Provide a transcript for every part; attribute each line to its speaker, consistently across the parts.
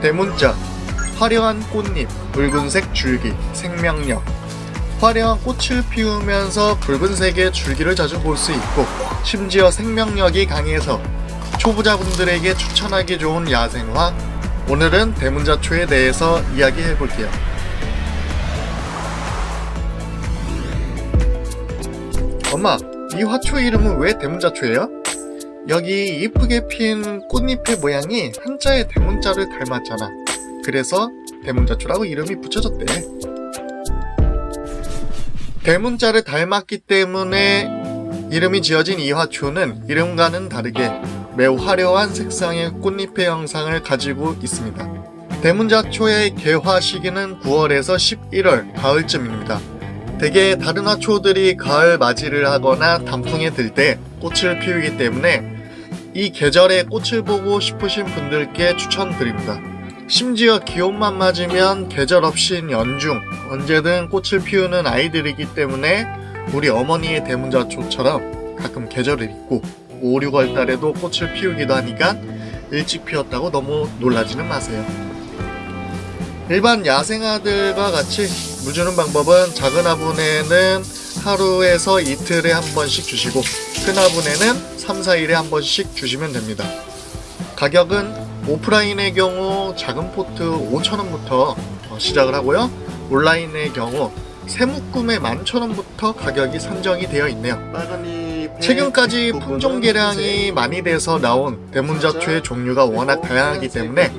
Speaker 1: 대문자 화려한 꽃잎, 붉은색 줄기, 생명력 화려한 꽃을 피우면서 붉은색의 줄기를 자주 볼 수 있고 심지어 생명력이 강해서 초보자분들에게 추천하기 좋은 야생화 오늘은 대문자초에 대해서 이야기해 볼게요. 엄마, 이 화초 이름은 왜 대문자초예요? 여기 이쁘게 핀 꽃잎의 모양이 한자의 대문자를 닮았잖아. 그래서 대문자초라고 이름이 붙여졌대. 대문자를 닮았기 때문에 이름이 지어진 이 화초는 이름과는 다르게 매우 화려한 색상의 꽃잎의 형상을 가지고 있습니다. 대문자초의 개화 시기는 9월에서 11월 가을쯤입니다. 대개 다른 화초들이 가을 맞이를 하거나 단풍에 들 때 꽃을 피우기 때문에 이 계절에 꽃을 보고 싶으신 분들께 추천드립니다. 심지어 기온만 맞으면 계절 없이 연중 언제든 꽃을 피우는 아이들이기 때문에 우리 어머니의 대문자초처럼 가끔 계절을 잊고 5, 6월 달에도 꽃을 피우기도 하니까 일찍 피웠다고 너무 놀라지는 마세요. 일반 야생아들과 같이 물 주는 방법은 작은 화분에는 하루에서 이틀에 한 번씩 주시고 큰 화분에는 3, 4일에 한 번씩 주시면 됩니다. 가격은 오프라인의 경우 작은 포트 5,000원부터 시작을 하고요. 온라인의 경우 세묶음에 11,000원부터 가격이 산정이 되어 있네요. 최근까지 품종 개량이 많이 돼서 나온 대문자초의 종류가 워낙 다양하기 때문에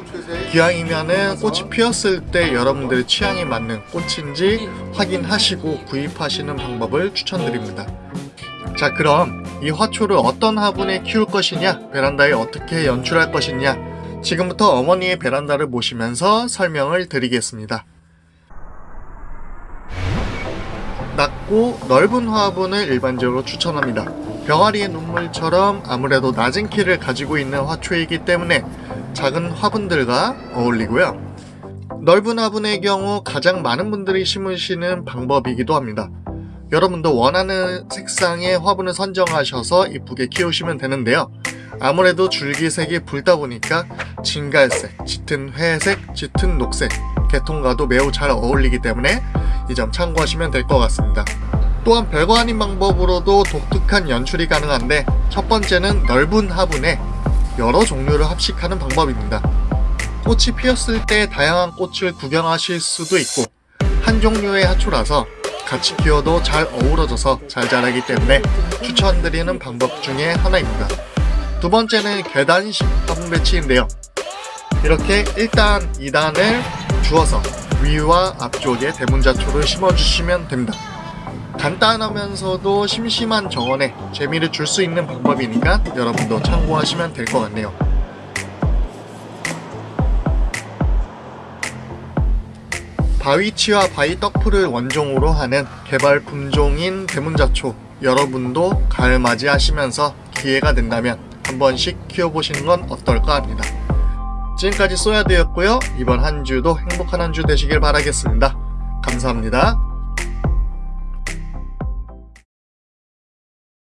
Speaker 1: 기왕이면은 꽃이 피었을 때 여러분들의 취향에 맞는 꽃인지 확인하시고 구입하시는 방법을 추천드립니다. 자 그럼 이 화초를 어떤 화분에 키울 것이냐 베란다에 어떻게 연출할 것이냐 지금부터 어머니의 베란다를 보시면서 설명을 드리겠습니다. 낮고 넓은 화분을 일반적으로 추천합니다. 병아리의 눈물처럼 아무래도 낮은 키를 가지고 있는 화초이기 때문에 작은 화분들과 어울리고요. 넓은 화분의 경우 가장 많은 분들이 심으시는 방법이기도 합니다. 여러분도 원하는 색상의 화분을 선정하셔서 이쁘게 키우시면 되는데요. 아무래도 줄기색이 붉다 보니까 진갈색, 짙은 회색, 짙은 녹색 계통과도 매우 잘 어울리기 때문에 이 점 참고하시면 될 것 같습니다. 또한 별거 아닌 방법으로도 독특한 연출이 가능한데 첫 번째는 넓은 화분에 여러 종류를 합식하는 방법입니다. 꽃이 피었을 때 다양한 꽃을 구경하실 수도 있고 한 종류의 화초라서 같이 키워도 잘 어우러져서 잘 자라기 때문에 추천드리는 방법 중에 하나입니다. 두 번째는 계단식 화분 배치인데요. 이렇게 1단, 2단을 주어서 위와 앞쪽에 대문자초를 심어주시면 됩니다. 간단하면서도 심심한 정원에 재미를 줄 수 있는 방법이니까 여러분도 참고하시면 될 것 같네요. 바위치와 바위떡풀을 원종으로 하는 개발 품종인 대문자초 여러분도 가을 맞이하시면서 기회가 된다면 한 번씩 키워보시는 건 어떨까 합니다. 지금까지 쏘야되었고요. 이번 한 주도 행복한 한 주 되시길 바라겠습니다. 감사합니다.